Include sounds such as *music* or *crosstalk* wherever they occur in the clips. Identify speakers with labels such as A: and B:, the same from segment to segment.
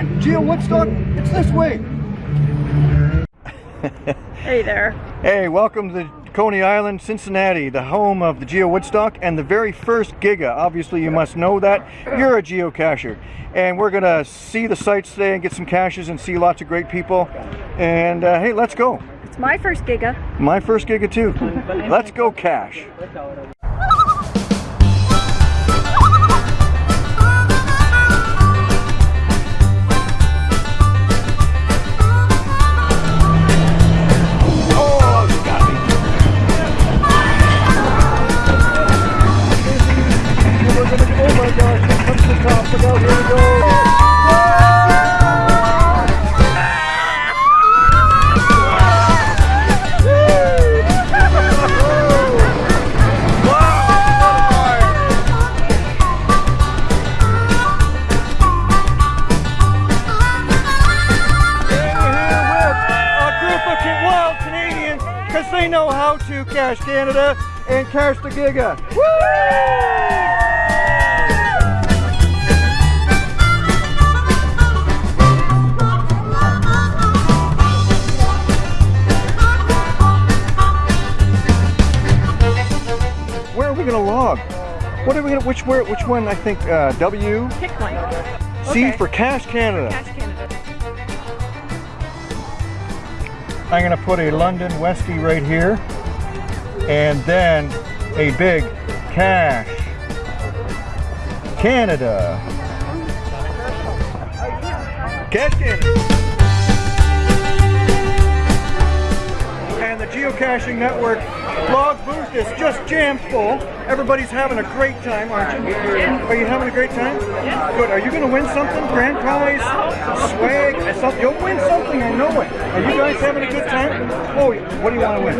A: on, Geo Woodstock, it's this way.
B: Hey there.
A: Hey, welcome to Coney Island, Cincinnati, the home of the Geo Woodstock and the very first Giga. Obviously, you must know that. You're a geocacher. And we're going to see the sites today and get some caches and see lots of great people. And uh, hey, let's go.
B: It's my first Giga.
A: My first Giga too. Let's go cache. Cache Canada and cache the Giga. Where are we going to log? What are we to, which, where, which one, I think, uh, W?
B: Pick one.
A: C
B: Okay.
A: for Cache Canada.
B: Cache Canada.
A: I'm going to put a London Westie right here and then a big cache Canada. Cache Canada. Geocaching network blog booth is just jam full. Everybody's having a great time, aren't you? Are you having a great time? Good. Are you going to win something? Grand prize? Swag? Something? You'll win something, I know it. Are you guys having a good time? Oh, what do you want to win?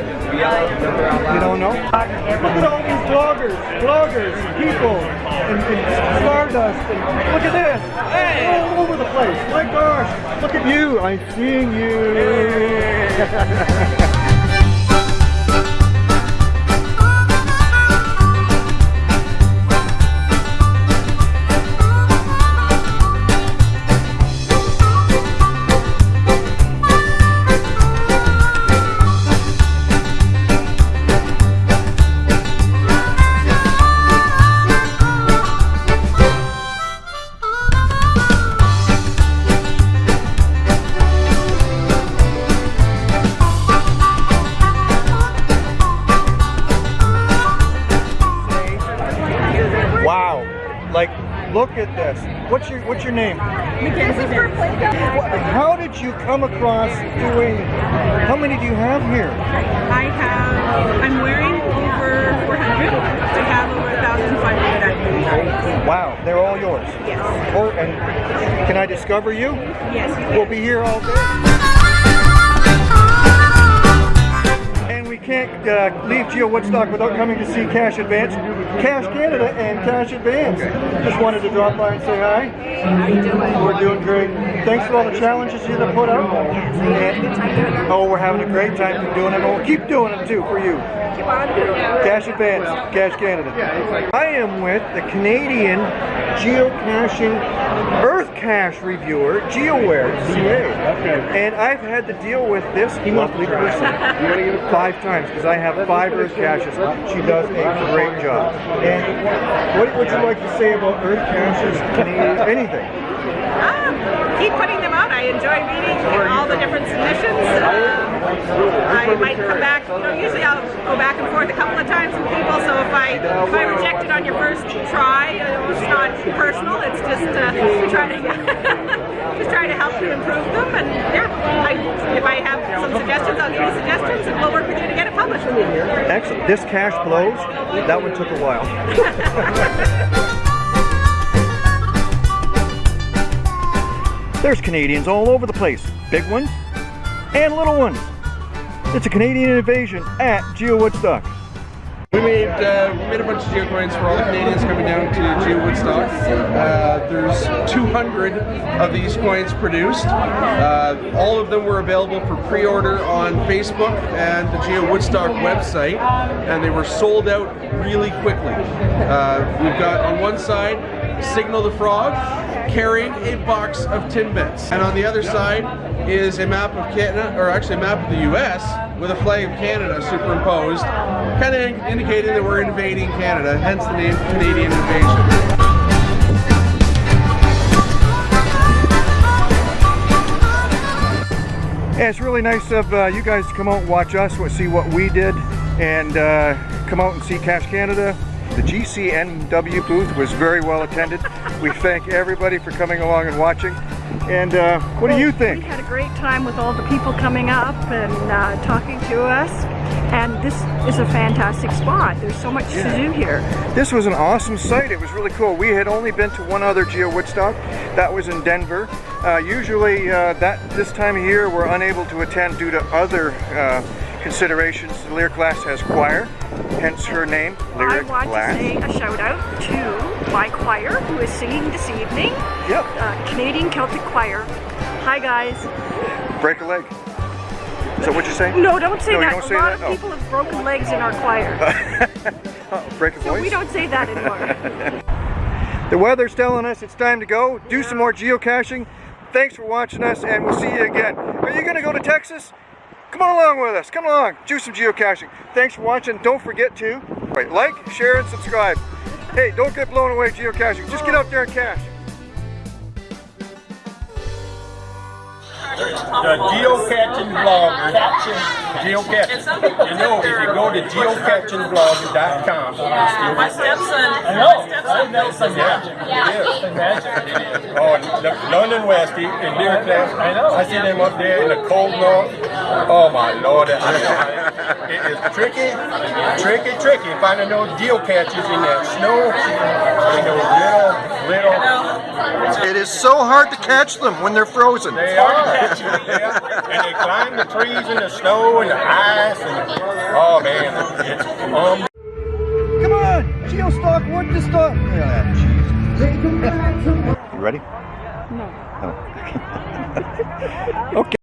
A: You don't know? Look at all these bloggers, bloggers, people, and, and Stardust, and look at this. Hey, All over the place. My gosh, look at you. I'm seeing you. *laughs* Like, look at this. What's your What's your name?
B: Mackenzie Bear.
A: What, how did you come across doing? How many do you have here?
C: I have, I'm wearing over 400. I have over 1,500 active
A: Wow, they're all yours.
C: Yes.
A: Or and can I discover you?
C: Yes, you
A: We'll be here all day. Can't uh, leave Geo Woodstock without coming to see Cache Advance, Cache Canada, and Cache Advance. Just wanted to drop by and say hi.
C: How you doing?
A: We're doing great. Thanks for all the challenges you have put up. And, oh, we're having a great time doing them. and We'll keep doing them too for you.
C: Keep on doing it.
A: Cache Advance, Cache Canada. I am with the Canadian geocaching Earth Cache reviewer, GeoAware, CA. And I've had to deal with this lovely person five times because I have five Earth caches. She does a great job. And what would you like to say about Earth caches, *laughs* anything?
C: Um, keep putting them out. I enjoy reading all the different submissions. Um, I might come back, you know, usually I'll go back and forth a couple of times with people, so if I if I reject it on your first try, it's not personal, it's just uh, to try to *laughs* just try to help you improve them, and yeah, I, if I have some suggestions, I'll give you suggestions, and we'll work with you to get it published.
A: Excellent. This cash blows. That one took a while. *laughs* There's Canadians all over the place. Big ones and little ones. It's a Canadian invasion at Geo Woodstock.
D: We made uh, we made a bunch of geocoins for all the Canadians coming down to Geo Woodstock. Uh, there's 200 of these coins produced. Uh, of them were available for pre-order on Facebook and the Geo Woodstock website, and they were sold out really quickly. Uh, we've got on one side Signal the Frog, carrying a box of Timbits. And on the other side is a map of Canada, or actually a map of the US with a flag of Canada superimposed, kind of indicating that we're invading Canada, hence the name Canadian Invasion.
A: Yeah, it's really nice of uh, you guys to come out and watch us, see what we did, and uh, come out and see Cache Canada. The GCNW booth was very well attended. we thank everybody for coming along and watching. And uh, what do you think?
B: We had a great time with all the people coming up and uh, talking to us. And this is a fantastic spot. There's so much to do here.
A: This was an awesome site. It was really cool. We had only been to one other Geo Woodstock. That was in Denver. Uh, usually, uh, that this time of year, we're unable to attend due to other uh, considerations. The Lyric Glass has choir, hence her name,
B: I want
A: Glass.
B: to say a shout out to my choir who is singing this evening.
A: Yep.
B: Uh, Canadian Celtic Choir. Hi guys.
A: Break a leg. That what you're saying?
B: No, don't say
A: No,
B: that.
A: don't
B: a
A: say
B: lot
A: that?
B: of
A: Oh.
B: people have broken legs in our oh. choir. *laughs*
A: Oh, break a
B: so
A: voice?
B: we don't say that anymore. *laughs*
A: The weather's telling us it's time to go. Do some more geocaching. Thanks for watching us, and we'll see you again. Are you going to go to Texas? Come on along with us. Come along. Do some geocaching. Thanks for watching. Don't forget to like, share, and subscribe. Hey, don't get blown away geocaching. Just get out there and cache.
E: The geocaching blogger. Geocaching. You know, if you go to geocachingblog.com,
C: My stepson,
E: I know.
C: my stepson built some
E: yeah, it is. Oh, London West in Deer Class. I know. I see them up there in the cold north. Oh my lord, I know. It is tricky, tricky, tricky finding those geocaches in that snow. In those little, little.
A: It is so hard to catch them when they're frozen.
E: They are catching, yeah. And they climb the trees and the snow and the ice and oh man, it's um.
A: Come on, geostock wood to stock. Yeah. You ready?
B: no. *laughs*
A: okay. *laughs*